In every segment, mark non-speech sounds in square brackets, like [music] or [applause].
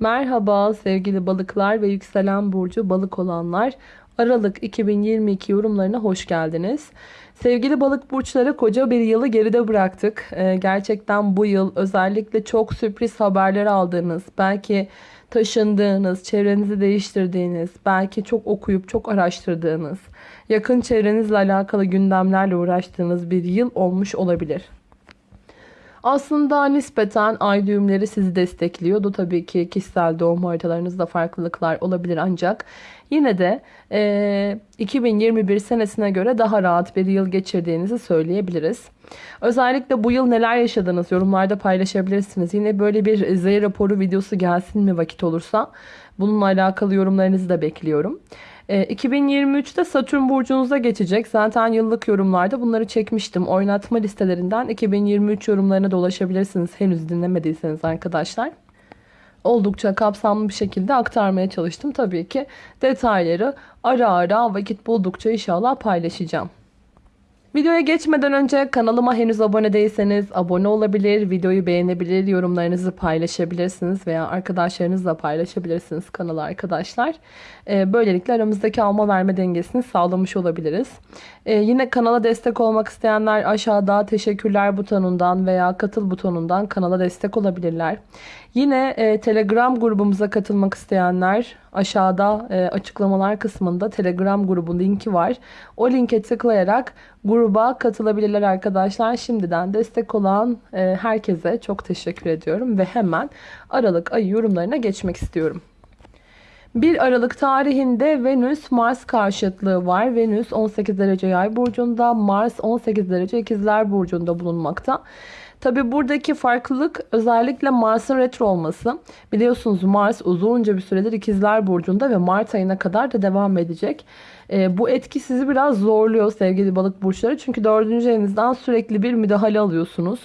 Merhaba sevgili balıklar ve yükselen burcu balık olanlar. Aralık 2022 yorumlarına hoş geldiniz. Sevgili balık burçları koca bir yılı geride bıraktık. Ee, gerçekten bu yıl özellikle çok sürpriz haberler aldığınız, belki taşındığınız, çevrenizi değiştirdiğiniz, belki çok okuyup çok araştırdığınız, yakın çevrenizle alakalı gündemlerle uğraştığınız bir yıl olmuş olabilir. Aslında nispeten ay düğümleri sizi destekliyordu. Tabii ki kişisel doğum haritalarınızda farklılıklar olabilir ancak yine de e, 2021 senesine göre daha rahat bir yıl geçirdiğinizi söyleyebiliriz. Özellikle bu yıl neler yaşadınız yorumlarda paylaşabilirsiniz. Yine böyle bir Z raporu videosu gelsin mi vakit olursa bununla alakalı yorumlarınızı da bekliyorum. 2023'te ee, Satürn burcunuza geçecek. Zaten yıllık yorumlarda bunları çekmiştim. Oynatma listelerinden 2023 yorumlarına dolaşabilirsiniz. Henüz dinlemediyseniz arkadaşlar. Oldukça kapsamlı bir şekilde aktarmaya çalıştım. Tabii ki detayları ara ara vakit buldukça inşallah paylaşacağım. Videoya geçmeden önce kanalıma henüz abone değilseniz abone olabilir, videoyu beğenebilir, yorumlarınızı paylaşabilirsiniz veya arkadaşlarınızla paylaşabilirsiniz kanalı arkadaşlar. Ee, böylelikle aramızdaki alma verme dengesini sağlamış olabiliriz. Ee, yine kanala destek olmak isteyenler aşağıda teşekkürler butonundan veya katıl butonundan kanala destek olabilirler. Yine e, Telegram grubumuza katılmak isteyenler aşağıda e, açıklamalar kısmında Telegram grubun linki var. O linke tıklayarak gruba katılabilirler arkadaşlar. Şimdiden destek olan e, herkese çok teşekkür ediyorum ve hemen Aralık ayı yorumlarına geçmek istiyorum. 1 Aralık tarihinde Venüs Mars karşıtlığı var. Venüs 18 derece yay burcunda, Mars 18 derece ikizler burcunda bulunmakta. Tabi buradaki farklılık özellikle Mars'ın retro olması. Biliyorsunuz Mars uzunca bir süredir ikizler burcunda ve Mart ayına kadar da devam edecek. E, bu etki sizi biraz zorluyor sevgili balık burçları. Çünkü dördüncü evinizden sürekli bir müdahale alıyorsunuz.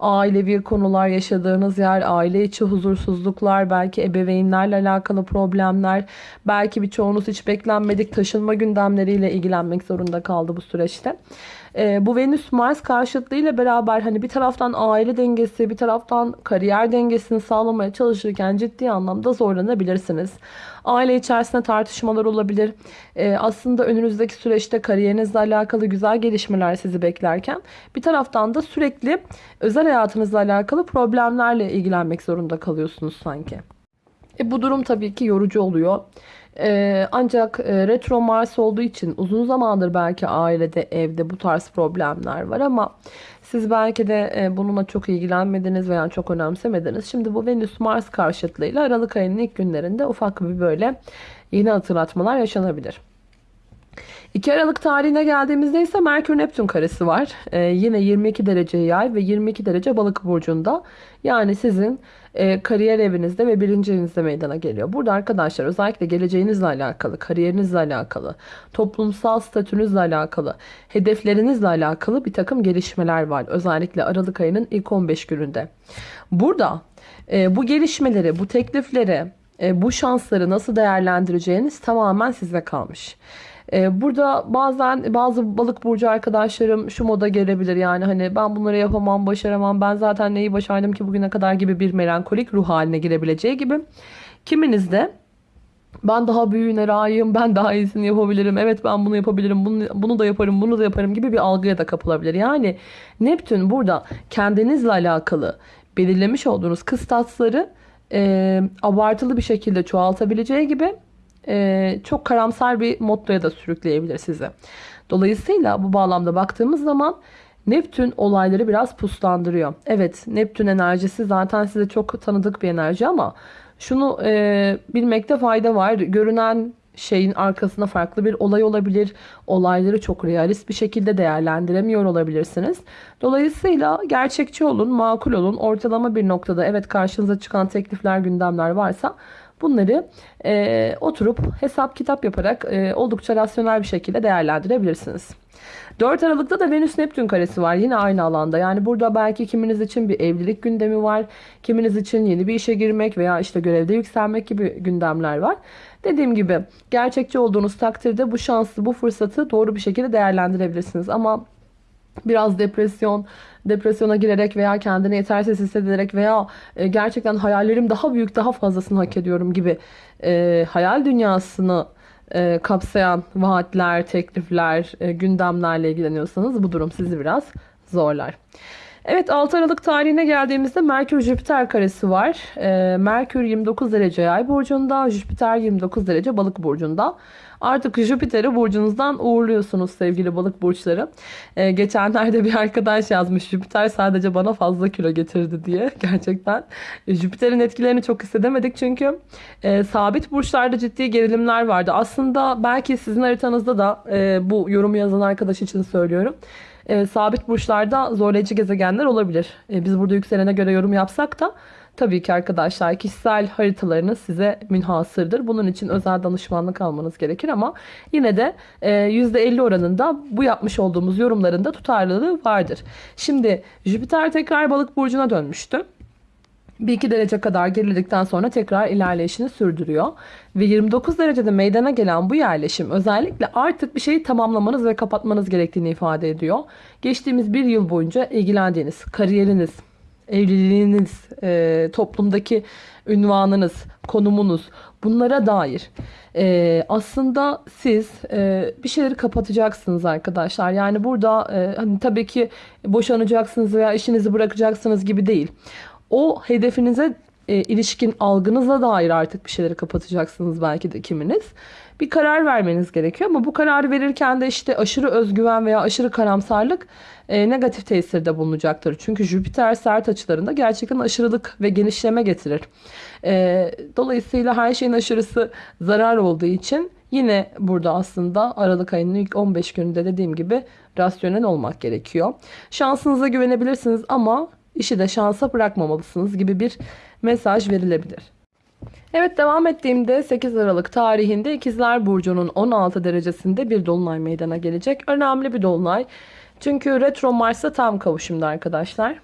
Ailevi konular yaşadığınız yer, aile içi huzursuzluklar, belki ebeveynlerle alakalı problemler, belki birçoğunuz hiç beklenmedik taşınma gündemleriyle ilgilenmek zorunda kaldı bu süreçte. E, bu Venüs Mars karşıtlığı ile beraber hani bir taraftan aile dengesi bir taraftan kariyer dengesini sağlamaya çalışırken ciddi anlamda zorlanabilirsiniz. Aile içerisinde tartışmalar olabilir. E, aslında önünüzdeki süreçte kariyerinizle alakalı güzel gelişmeler sizi beklerken bir taraftan da sürekli özel hayatınızla alakalı problemlerle ilgilenmek zorunda kalıyorsunuz sanki. E, bu durum tabii ki yorucu oluyor. Ee, ancak e, retro Mars olduğu için uzun zamandır belki ailede evde bu tarz problemler var ama siz belki de e, bununla çok ilgilenmediniz veya çok önemsemediniz. Şimdi bu Venüs Mars karşıtlığıyla Aralık ayının ilk günlerinde ufak bir böyle yeni hatırlatmalar yaşanabilir. 2 Aralık tarihine geldiğimizde ise Merkür Neptün karesi var. Ee, yine 22 derece yay ve 22 derece balık burcunda. Yani sizin e, kariyer evinizde ve birinci evinizde meydana geliyor. Burada arkadaşlar özellikle geleceğinizle alakalı, kariyerinizle alakalı, toplumsal statünüzle alakalı, hedeflerinizle alakalı bir takım gelişmeler var. Özellikle Aralık ayının ilk 15 gününde. Burada e, bu gelişmeleri, bu teklifleri, e, bu şansları nasıl değerlendireceğiniz tamamen size kalmış. Ee, burada bazen bazı balık burcu arkadaşlarım şu moda gelebilir yani hani ben bunları yapamam başaramam ben zaten neyi başardım ki bugüne kadar gibi bir melankolik ruh haline girebileceği gibi. Kiminiz de ben daha büyüğüne layığım, ben daha iyisini yapabilirim, evet ben bunu yapabilirim, bunu, bunu da yaparım, bunu da yaparım gibi bir algıya da kapılabilir. Yani Neptün burada kendinizle alakalı belirlemiş olduğunuz kıstasları e, abartılı bir şekilde çoğaltabileceği gibi e, çok karamsar bir mottoya da sürükleyebilir sizi. Dolayısıyla bu bağlamda baktığımız zaman Neptün olayları biraz puslandırıyor. Evet Neptün enerjisi zaten size çok tanıdık bir enerji ama şunu e, bilmekte fayda var. Görünen şeyin arkasında farklı bir olay olabilir. Olayları çok realist bir şekilde değerlendiremiyor olabilirsiniz. Dolayısıyla gerçekçi olun, makul olun. Ortalama bir noktada evet karşınıza çıkan teklifler, gündemler varsa Bunları e, oturup hesap kitap yaparak e, oldukça rasyonel bir şekilde değerlendirebilirsiniz. 4 Aralık'ta da Venüs Neptün karesi var yine aynı alanda. Yani burada belki kiminiz için bir evlilik gündemi var. Kiminiz için yeni bir işe girmek veya işte görevde yükselmek gibi gündemler var. Dediğim gibi gerçekçi olduğunuz takdirde bu şansı, bu fırsatı doğru bir şekilde değerlendirebilirsiniz. Ama biraz depresyon, depresyona girerek veya kendini yetersiz hissederek veya e, gerçekten hayallerim daha büyük, daha fazlasını hak ediyorum gibi e, hayal dünyasını e, kapsayan vaatler, teklifler, e, gündemlerle ilgileniyorsanız bu durum sizi biraz zorlar. Evet 6 Aralık tarihine geldiğimizde Merkür Jüpiter karesi var. E, Merkür 29 derece yay burcunda, Jüpiter 29 derece balık burcunda. Artık Jüpiter'i burcunuzdan uğurluyorsunuz sevgili balık burçları. Ee, geçenlerde bir arkadaş yazmış Jüpiter sadece bana fazla kilo getirdi diye. [laughs] Gerçekten Jüpiter'in etkilerini çok hissedemedik çünkü e, sabit burçlarda ciddi gerilimler vardı. Aslında belki sizin haritanızda da e, bu yorumu yazan arkadaş için söylüyorum e, sabit burçlarda zorlayıcı gezegenler olabilir. E, biz burada yükselene göre yorum yapsak da tabii ki arkadaşlar kişisel haritalarınız size münhasırdır. Bunun için özel danışmanlık almanız gerekir ama yine de e, %50 oranında bu yapmış olduğumuz yorumlarında tutarlılığı vardır. Şimdi Jüpiter tekrar balık burcuna dönmüştü. Bir iki derece kadar geriledikten sonra tekrar ilerleyişini sürdürüyor. Ve 29 derecede meydana gelen bu yerleşim özellikle artık bir şeyi tamamlamanız ve kapatmanız gerektiğini ifade ediyor. Geçtiğimiz bir yıl boyunca ilgilendiğiniz kariyeriniz, evliliğiniz, e, toplumdaki ünvanınız, konumunuz bunlara dair e, aslında siz e, bir şeyleri kapatacaksınız arkadaşlar. Yani burada e, hani tabii ki boşanacaksınız veya işinizi bırakacaksınız gibi değil o hedefinize e, ilişkin algınıza dair artık bir şeyleri kapatacaksınız belki de kiminiz. Bir karar vermeniz gerekiyor ama bu kararı verirken de işte aşırı özgüven veya aşırı karamsarlık e, negatif tesirde bulunacaktır. Çünkü Jüpiter sert açılarında gerçekten aşırılık ve genişleme getirir. E, dolayısıyla her şeyin aşırısı zarar olduğu için yine burada aslında Aralık ayının ilk 15 gününde dediğim gibi rasyonel olmak gerekiyor. Şansınıza güvenebilirsiniz ama işi de şansa bırakmamalısınız gibi bir mesaj verilebilir. Evet devam ettiğimde 8 Aralık tarihinde İkizler Burcu'nun 16 derecesinde bir dolunay meydana gelecek. Önemli bir dolunay. Çünkü retro Mars'a tam kavuşumda arkadaşlar.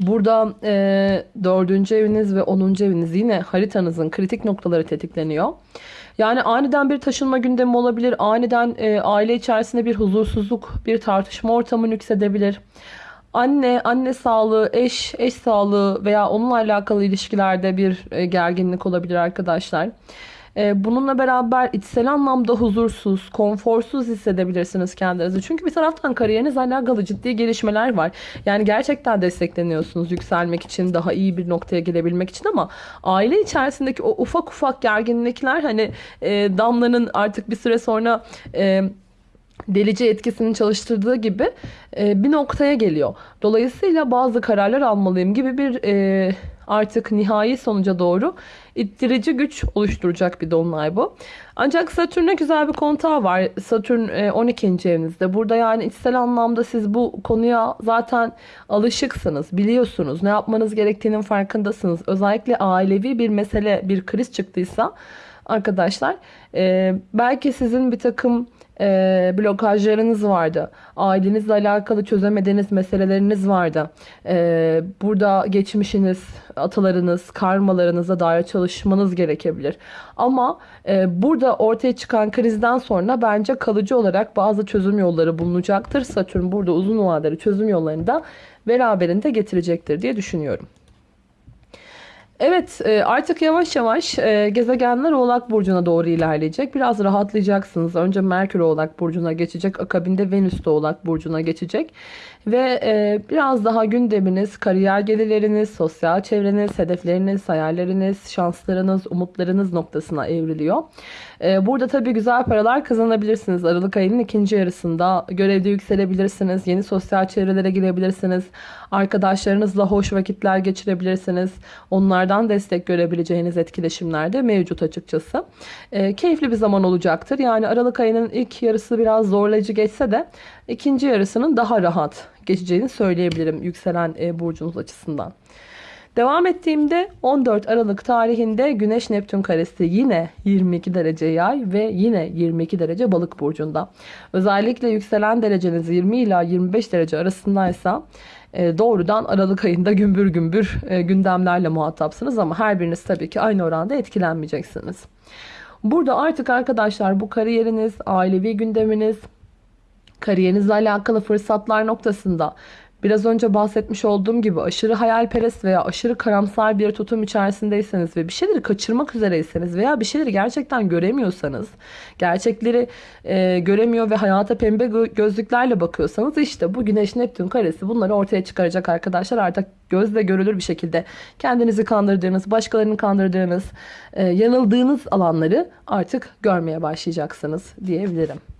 Burada e, 4. eviniz ve 10. eviniz yine haritanızın kritik noktaları tetikleniyor. Yani aniden bir taşınma gündemi olabilir. Aniden e, aile içerisinde bir huzursuzluk, bir tartışma ortamı nüksedebilir. Anne, anne sağlığı, eş, eş sağlığı veya onunla alakalı ilişkilerde bir e, gerginlik olabilir arkadaşlar. E, bununla beraber içsel anlamda huzursuz, konforsuz hissedebilirsiniz kendinizi. Çünkü bir taraftan kariyerinizle alakalı ciddi gelişmeler var. Yani gerçekten destekleniyorsunuz yükselmek için, daha iyi bir noktaya gelebilmek için ama aile içerisindeki o ufak ufak gerginlikler hani e, Damla'nın artık bir süre sonra... E, delici etkisini çalıştırdığı gibi e, bir noktaya geliyor. Dolayısıyla bazı kararlar almalıyım gibi bir e, artık nihai sonuca doğru ittirici güç oluşturacak bir dolunay bu. Ancak Satürn'e güzel bir kontağı var. Satürn e, 12. evinizde. Burada yani içsel anlamda siz bu konuya zaten alışıksınız, biliyorsunuz. Ne yapmanız gerektiğinin farkındasınız. Özellikle ailevi bir mesele, bir kriz çıktıysa arkadaşlar e, belki sizin bir takım e, blokajlarınız vardı. Ailenizle alakalı çözemediğiniz meseleleriniz vardı. E, burada geçmişiniz, atalarınız, karmalarınıza dair çalışmanız gerekebilir. Ama e, burada ortaya çıkan krizden sonra bence kalıcı olarak bazı çözüm yolları bulunacaktır. Satürn burada uzun vadeli çözüm yollarını da beraberinde getirecektir diye düşünüyorum. Evet e, artık yavaş yavaş e, gezegenler Oğlak Burcu'na doğru ilerleyecek. Biraz rahatlayacaksınız. Önce Merkür Oğlak Burcu'na geçecek. Akabinde Venüs de Oğlak Burcu'na geçecek. Ve e, biraz daha gündeminiz, kariyer gelirleriniz, sosyal çevreniz, hedefleriniz, hayalleriniz, şanslarınız, umutlarınız noktasına evriliyor. E, burada tabii güzel paralar kazanabilirsiniz. Aralık ayının ikinci yarısında görevde yükselebilirsiniz. Yeni sosyal çevrelere girebilirsiniz. Arkadaşlarınızla hoş vakitler geçirebilirsiniz. Onlardan destek görebileceğiniz etkileşimler de mevcut açıkçası. E, keyifli bir zaman olacaktır. Yani Aralık ayının ilk yarısı biraz zorlayıcı geçse de ikinci yarısının daha rahat geçeceğini söyleyebilirim yükselen e, burcunuz açısından. Devam ettiğimde 14 Aralık tarihinde Güneş Neptün karesi yine 22 derece yay ve yine 22 derece balık burcunda. Özellikle yükselen dereceniz 20 ila 25 derece arasındaysa e, doğrudan Aralık ayında gümbür gümbür e, gündemlerle muhatapsınız ama her biriniz tabii ki aynı oranda etkilenmeyeceksiniz. Burada artık arkadaşlar bu kariyeriniz, ailevi gündeminiz, kariyerinizle alakalı fırsatlar noktasında biraz önce bahsetmiş olduğum gibi aşırı hayalperest veya aşırı karamsar bir tutum içerisindeyseniz ve bir şeyleri kaçırmak üzereyseniz veya bir şeyleri gerçekten göremiyorsanız, gerçekleri e, göremiyor ve hayata pembe gö- gözlüklerle bakıyorsanız işte bu Güneş Neptün karesi bunları ortaya çıkaracak arkadaşlar. Artık gözle görülür bir şekilde kendinizi kandırdığınız, başkalarını kandırdığınız, e, yanıldığınız alanları artık görmeye başlayacaksınız diyebilirim.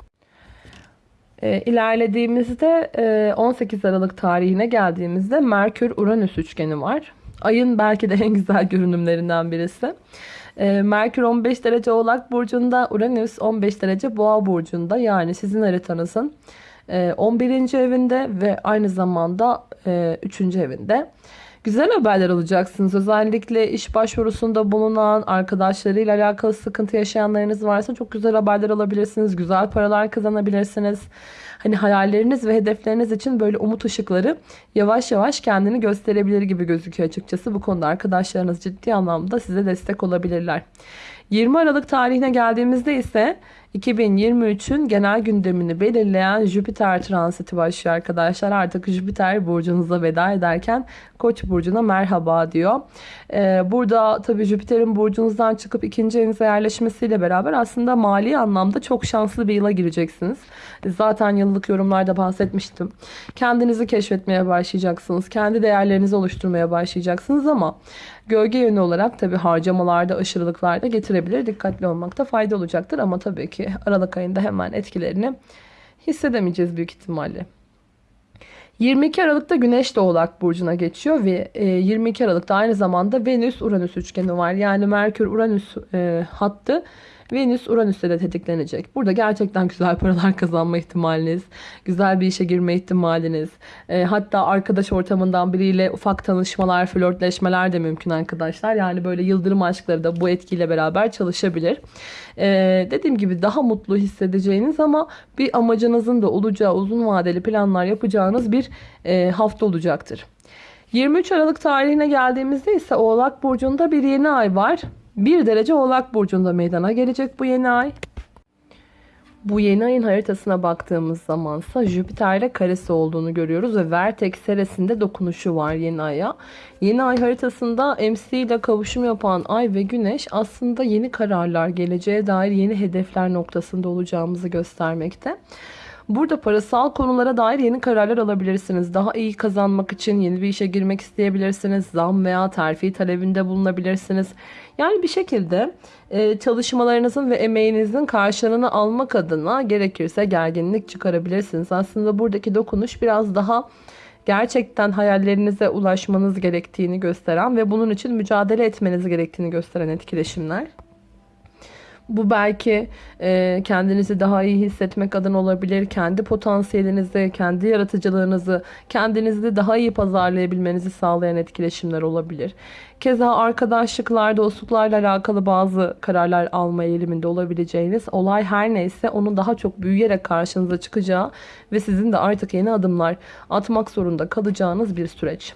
E, ilerlediğimizde e, 18 Aralık tarihine geldiğimizde Merkür-Uranüs üçgeni var. Ayın belki de en [laughs] güzel görünümlerinden birisi. E, Merkür 15 derece Oğlak Burcu'nda, Uranüs 15 derece Boğa Burcu'nda. Yani sizin haritanızın e, 11. evinde ve aynı zamanda e, 3. evinde. Güzel haberler alacaksınız. Özellikle iş başvurusunda bulunan arkadaşlarıyla alakalı sıkıntı yaşayanlarınız varsa çok güzel haberler alabilirsiniz. Güzel paralar kazanabilirsiniz. Hani hayalleriniz ve hedefleriniz için böyle umut ışıkları yavaş yavaş kendini gösterebilir gibi gözüküyor açıkçası. Bu konuda arkadaşlarınız ciddi anlamda size destek olabilirler. 20 Aralık tarihine geldiğimizde ise 2023'ün genel gündemini belirleyen Jüpiter transiti başlıyor arkadaşlar. Artık Jüpiter burcunuza veda ederken Koç burcuna merhaba diyor. Ee, burada tabii Jüpiter'in burcunuzdan çıkıp ikinci evinize yerleşmesiyle beraber aslında mali anlamda çok şanslı bir yıla gireceksiniz. Zaten yıllık yorumlarda bahsetmiştim. Kendinizi keşfetmeye başlayacaksınız. Kendi değerlerinizi oluşturmaya başlayacaksınız ama gölge yönü olarak tabii harcamalarda aşırılıklar da getirebilir. Dikkatli olmakta fayda olacaktır ama tabii ki Aralık ayında hemen etkilerini hissedemeyeceğiz büyük ihtimalle. 22 Aralık'ta Güneş de Oğlak Burcu'na geçiyor ve 22 Aralık'ta aynı zamanda Venüs-Uranüs üçgeni var. Yani Merkür-Uranüs e, hattı Venüs Uranüs'te de tetiklenecek. Burada gerçekten güzel paralar kazanma ihtimaliniz, güzel bir işe girme ihtimaliniz, e, hatta arkadaş ortamından biriyle ufak tanışmalar, flörtleşmeler de mümkün arkadaşlar. Yani böyle yıldırım aşkları da bu etkiyle beraber çalışabilir. E, dediğim gibi daha mutlu hissedeceğiniz ama bir amacınızın da olacağı uzun vadeli planlar yapacağınız bir e, hafta olacaktır. 23 Aralık tarihine geldiğimizde ise Oğlak Burcu'nda bir yeni ay var. 1 derece Oğlak Burcu'nda meydana gelecek bu yeni ay. Bu yeni ayın haritasına baktığımız zamansa Jüpiter'le karesi olduğunu görüyoruz ve Vertex seresinde dokunuşu var yeni aya. Yeni ay haritasında MC ile kavuşum yapan ay ve güneş aslında yeni kararlar, geleceğe dair yeni hedefler noktasında olacağımızı göstermekte. Burada parasal konulara dair yeni kararlar alabilirsiniz. Daha iyi kazanmak için yeni bir işe girmek isteyebilirsiniz. Zam veya terfi talebinde bulunabilirsiniz. Yani bir şekilde e, çalışmalarınızın ve emeğinizin karşılığını almak adına gerekirse gerginlik çıkarabilirsiniz. Aslında buradaki dokunuş biraz daha gerçekten hayallerinize ulaşmanız gerektiğini gösteren ve bunun için mücadele etmeniz gerektiğini gösteren etkileşimler. Bu belki e, kendinizi daha iyi hissetmek adına olabilir. Kendi potansiyelinizi, kendi yaratıcılığınızı, kendinizi daha iyi pazarlayabilmenizi sağlayan etkileşimler olabilir. Keza arkadaşlıklar, dostluklarla alakalı bazı kararlar alma eğiliminde olabileceğiniz olay her neyse onun daha çok büyüyerek karşınıza çıkacağı ve sizin de artık yeni adımlar atmak zorunda kalacağınız bir süreç.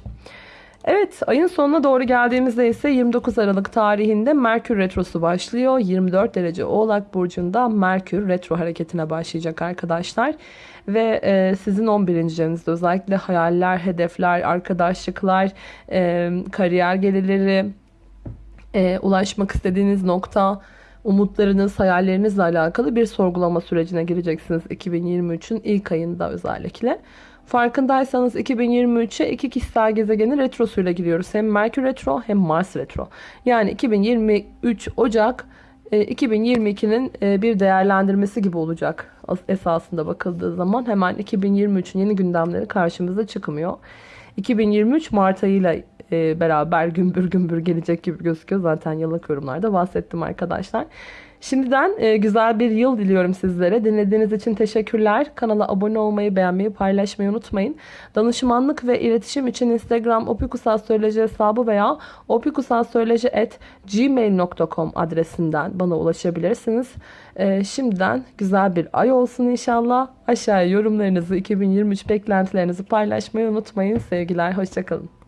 Evet ayın sonuna doğru geldiğimizde ise 29 Aralık tarihinde Merkür Retrosu başlıyor. 24 derece Oğlak Burcu'nda Merkür Retro hareketine başlayacak arkadaşlar. Ve e, sizin 11. evinizde özellikle hayaller, hedefler, arkadaşlıklar, e, kariyer gelirleri, e, ulaşmak istediğiniz nokta, umutlarınız, hayallerinizle alakalı bir sorgulama sürecine gireceksiniz 2023'ün ilk ayında özellikle. Farkındaysanız 2023'e iki kişisel gezegenin retrosuyla giriyoruz. Hem Merkür retro hem Mars retro. Yani 2023 Ocak 2022'nin e, e, bir değerlendirmesi gibi olacak esasında bakıldığı zaman. Hemen 2023'ün yeni gündemleri karşımıza çıkmıyor. 2023 Mart ayıyla e, beraber gümbür gümbür gelecek gibi gözüküyor. Zaten yıllık yorumlarda bahsettim arkadaşlar. Şimdiden e, güzel bir yıl diliyorum sizlere. Dinlediğiniz için teşekkürler. Kanala abone olmayı, beğenmeyi, paylaşmayı unutmayın. Danışmanlık ve iletişim için Instagram opikusastroloji hesabı veya opikusastroloji.gmail.com adresinden bana ulaşabilirsiniz. E, şimdiden güzel bir ay olsun inşallah. Aşağıya yorumlarınızı, 2023 beklentilerinizi paylaşmayı unutmayın. Sevgiler, hoşçakalın.